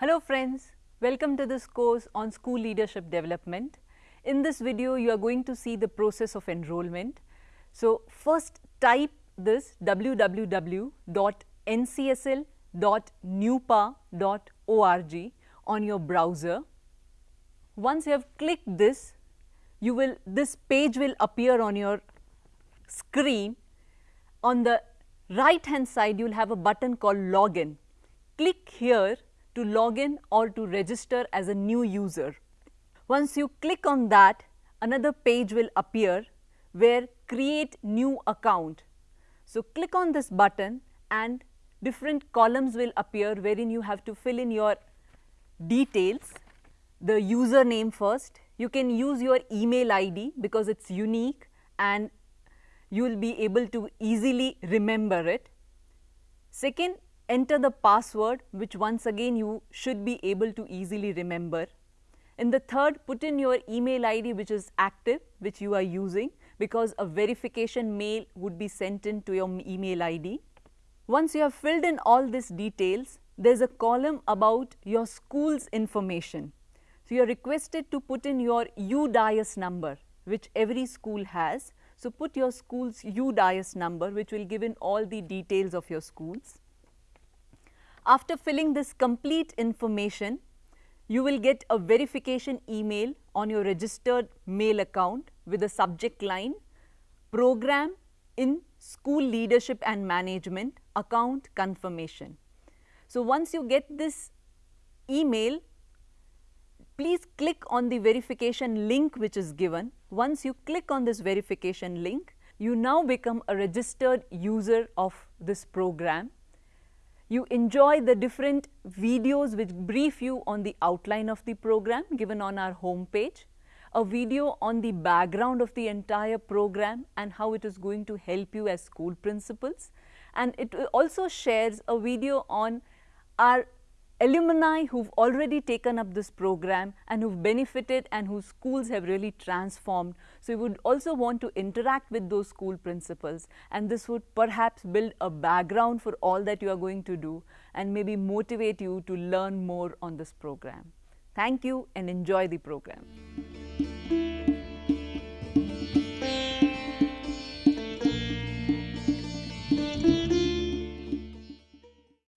Hello friends, welcome to this course on school leadership development. In this video, you are going to see the process of enrollment. So, first type this www.ncsl.nuepa.org on your browser. Once you have clicked this, you will this page will appear on your screen. On the right hand side, you will have a button called login. Click here to log in or to register as a new user. Once you click on that, another page will appear where create new account. So, click on this button and different columns will appear wherein you have to fill in your details, the username first. You can use your email ID because it is unique and you will be able to easily remember it. Second, enter the password which once again you should be able to easily remember. In the third, put in your email ID which is active which you are using because a verification mail would be sent in to your email ID. Once you have filled in all these details, there is a column about your school's information. So, you are requested to put in your UDISE number which every school has. So, put your school's UDISE number which will give in all the details of your schools. After filling this complete information, you will get a verification email on your registered mail account with a subject line program in school leadership and management account confirmation. So, once you get this email, please click on the verification link which is given. Once you click on this verification link, you now become a registered user of this program you enjoy the different videos which brief you on the outline of the program given on our home page, a video on the background of the entire program and how it is going to help you as school principals. And it also shares a video on our alumni who've already taken up this program and who've benefited and whose schools have really transformed. So, you would also want to interact with those school principals and this would perhaps build a background for all that you are going to do and maybe motivate you to learn more on this program. Thank you and enjoy the program.